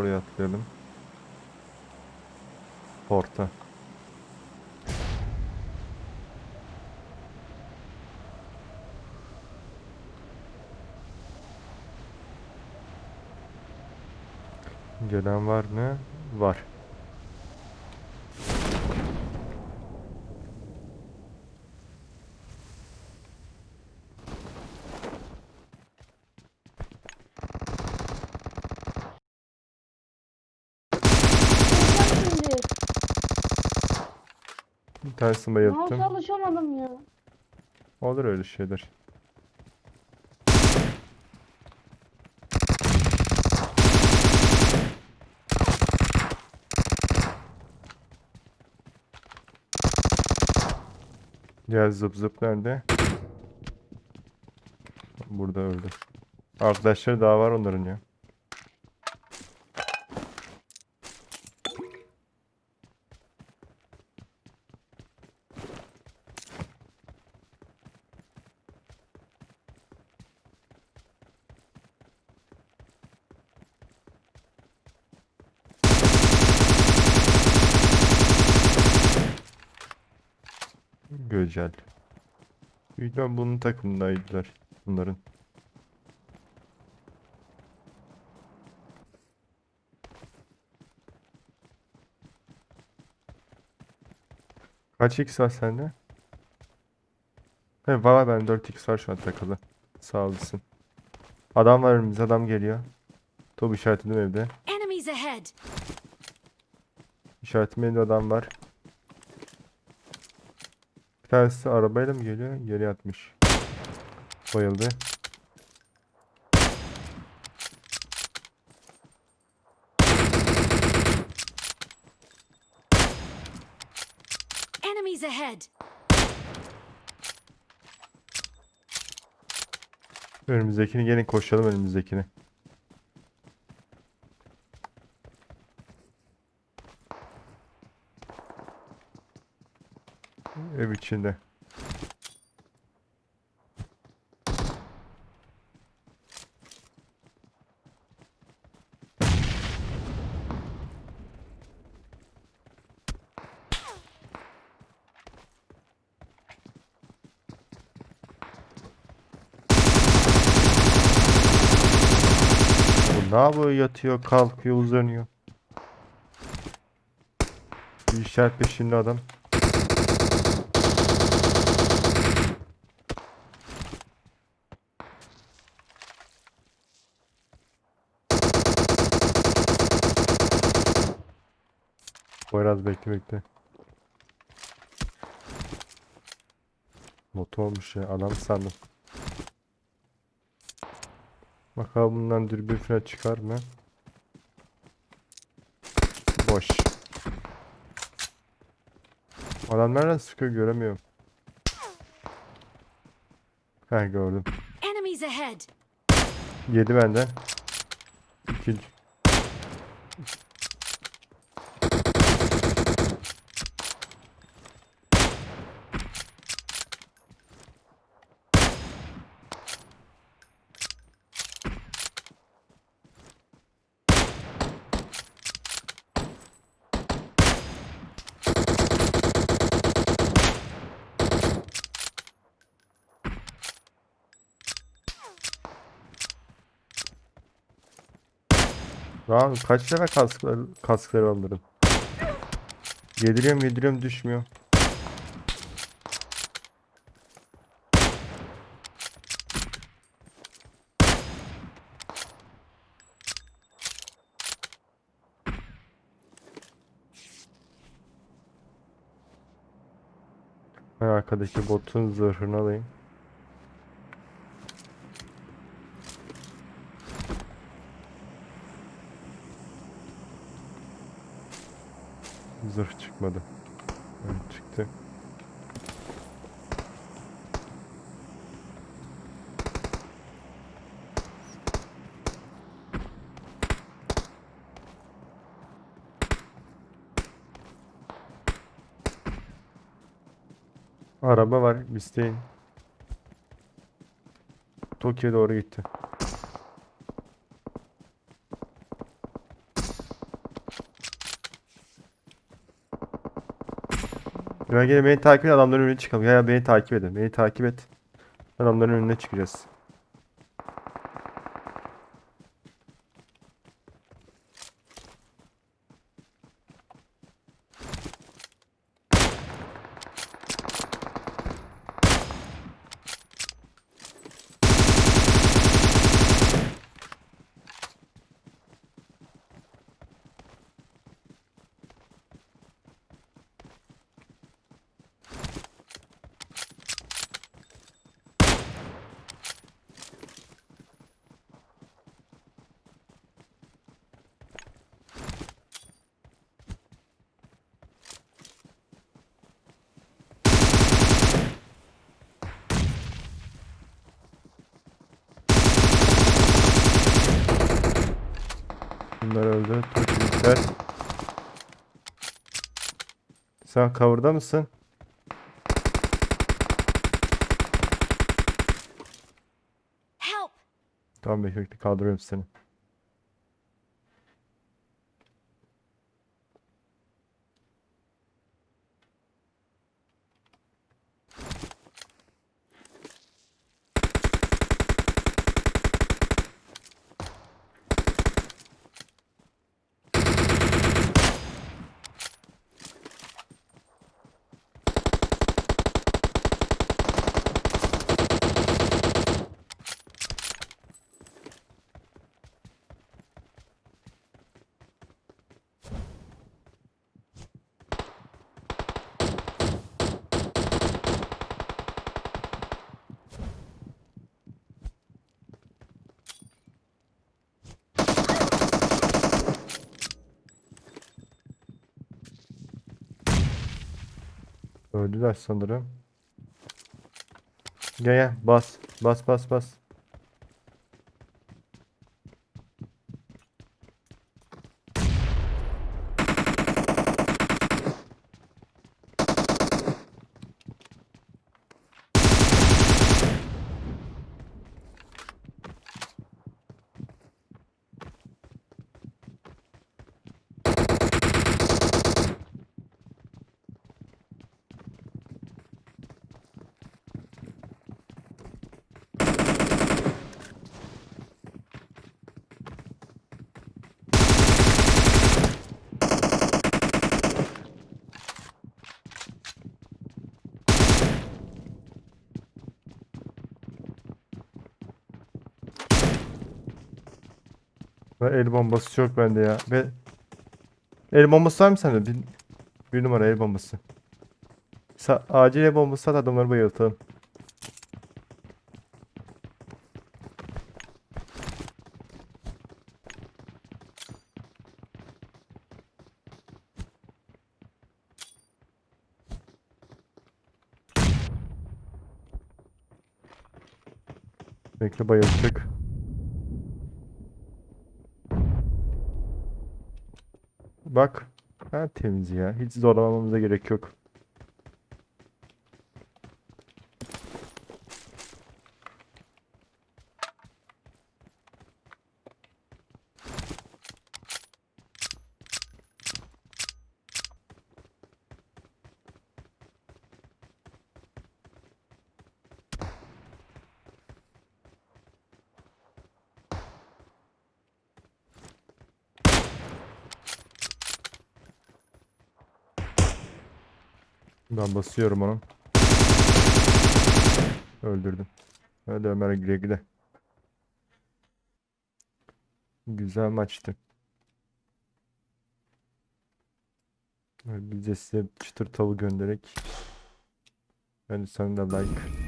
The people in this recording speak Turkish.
Oraya atlayalım. Porta. Gelen var mı? Var. Bir tanesini bayılttım. çalışamadım ya. Olur öyle şeyler. Diğer zıp zıp nerede? Burada öldü. Arkadaşları daha var onların ya. Güzel. Büyük ihtimal bunun takımındaydılar. Bunların. Kaç x var sende? He var ben 4x var şu an takılı. Sağ olasın. Adam var önümüzde adam geliyor. Top işaretledim evde. Enemies ahead! İşaretim evde adam var. Bir tanesi arabayla mı geliyor? Geri atmış. Bayıldı. Enemies ahead! Önümüzdekini gelin koşalım önümüzdekini. İçinde. Ne yapıyor? Yatıyor, kalkıyor, uzanıyor. Bir işaret peşinde adam. Biraz bekle bekle. Motor olmuş ya. Adam sandım. Bakalım bundan dürbün falan çıkar mı? Boş. Adam nereden sıkıyor göremiyorum. Heh gördüm. Enemies ahead! Yedi benden. İkinci. Lan kaç tane kasklar, kaskları alırım. Yediriyorum yediriyorum düşmüyor. Ben arkadaki botun zırhını alayım. Zırh çıkmadı. Evet, çıktı. Araba var, isteyin. Tokyo'ya doğru gitti. Ben gene beni takip edin adamların önüne çıkalım. Ya, ya beni takip edin. Beni takip et. Adamların önüne çıkacağız. Bunlar öldü. Türkler. Sen cover'da mısın? Help! Tamam bekle kaldırıyorum seni. Öldüler sanırım. Gel gel bas. Bas bas bas. Ve el bombası yok bende ya. Ve el bombası var mı sende? Bir, bir numara el bombası. Sa acil el bombası at adamları bayıltalım. Bekle bayılacak. Bak. Ha, temiz ya. Hiç zorlamamıza gerek yok. Ben basıyorum onu. Öldürdüm. Hadi Ömer güle güle. Güzel maçtı. Biz de size çıtır tavı göndererek. Yani sen de like.